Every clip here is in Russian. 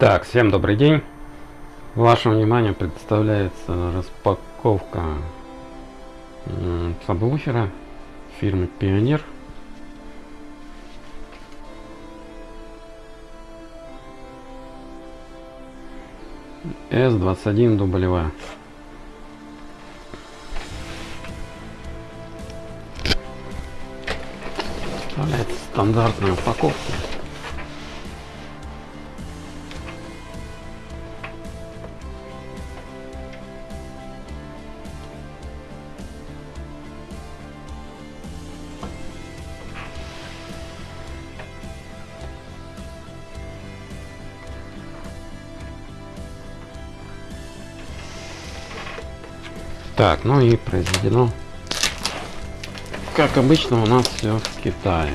Так, всем добрый день. Вашему вниманию представляется распаковка сабвуфера фирмы Пионер. S21 W. Представляется стандартная упаковка. Так, ну и произведено, как обычно, у нас все в Китае.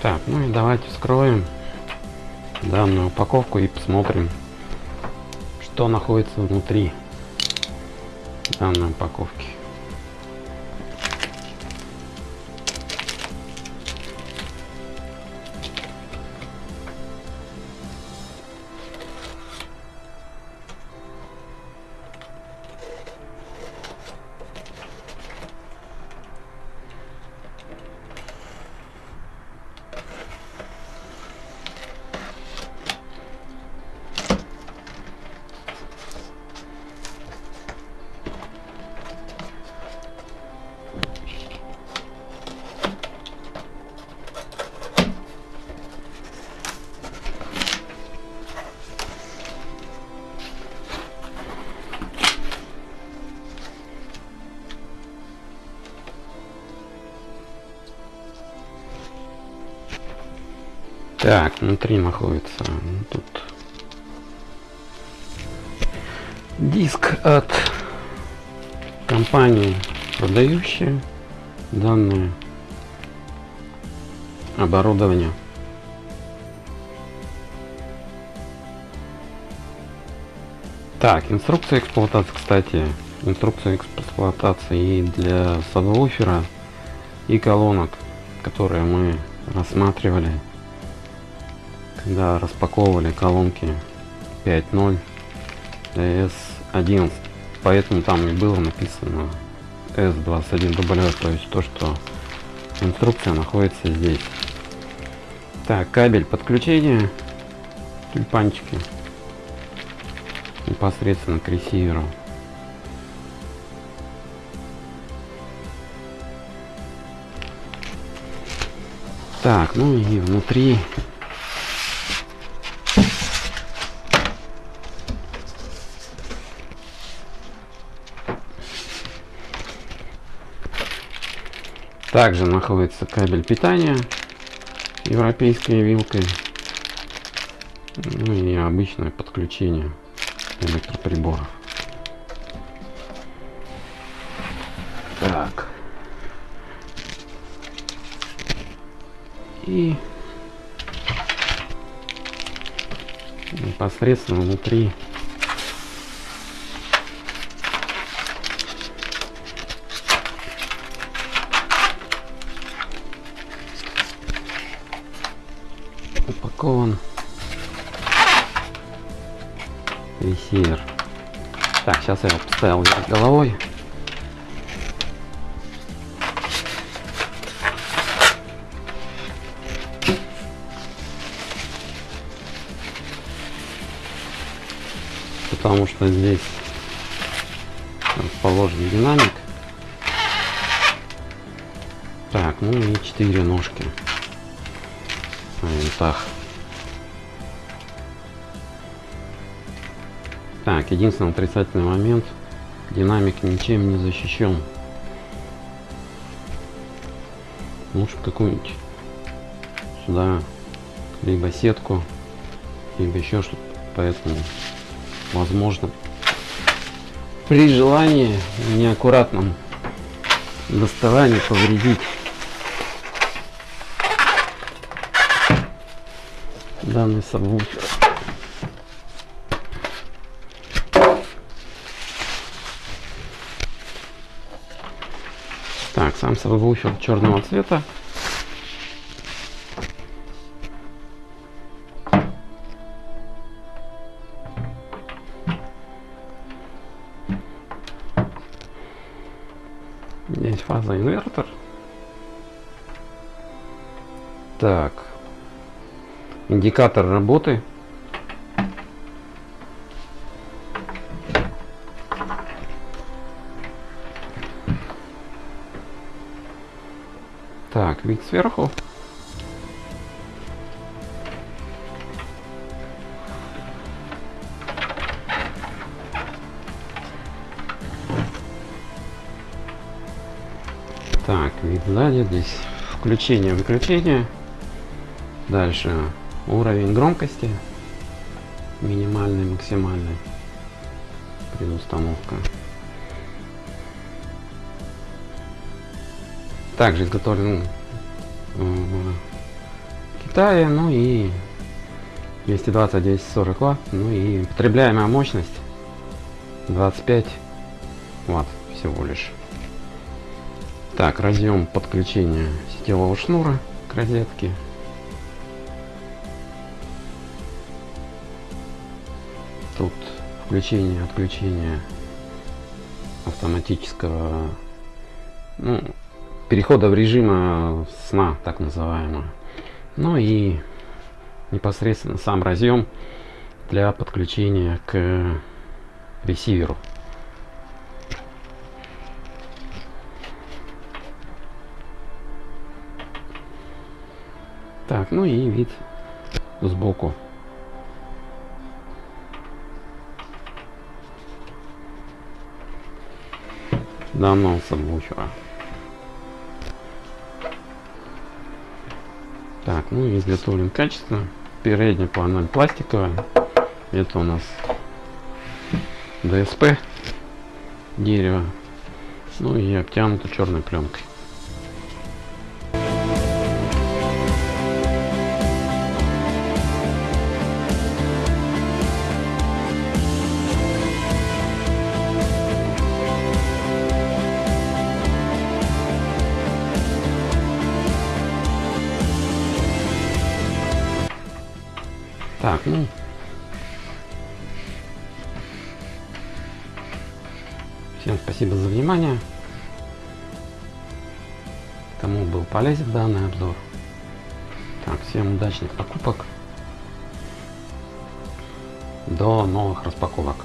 Так, ну и давайте вскроем данную упаковку и посмотрим, что находится внутри данной упаковки. Так, внутри находится ну, тут. Диск от компании, продающей данное оборудование. Так, инструкция эксплуатации, кстати, инструкция эксплуатации для сабвуфера и колонок, которые мы рассматривали когда распаковывали колонки 5.0 S11 поэтому там и было написано S21W то есть то что инструкция находится здесь. Так кабель подключения тюльпанчики непосредственно к ресиверу. Так ну и внутри Также находится кабель питания европейской вилкой. Ну и обычное подключение электроприборов. Так. И непосредственно внутри упакован ресивер. Так, сейчас я его поставил вверх головой. Потому что здесь расположен динамик. Так, ну и четыре ножки на винтах. Так, единственный отрицательный момент. Динамик ничем не защищен. Лучше какую-нибудь сюда либо сетку, либо еще что-то. Поэтому, возможно, при желании неаккуратном доставании повредить данный сабвуфер. сам собой выучил черного цвета. Здесь фаза-инвертор. Так. Индикатор работы Так, вид сверху. Так, вид сзади, здесь включение, выключение. Дальше уровень громкости. Минимальный, максимальный. Предустановка. Также изготовлен в Китае, ну и 220 240 ватт, ну и потребляемая мощность 25 ватт всего лишь. Так, разъем подключения сетевого шнура к розетке. Тут включение, отключение автоматического ну, перехода в режима сна, так называемого. Ну и непосредственно сам разъем для подключения к ресиверу. Так, ну и вид сбоку. Данного сабвуфера. Ну изготовлен качественно. Передняя панель пластиковая. Это у нас ДСП дерево. Ну и обтянуто черной пленкой. Так, ну. Всем спасибо за внимание. Кому был полезен данный обзор. Так, всем удачных покупок. До новых распаковок.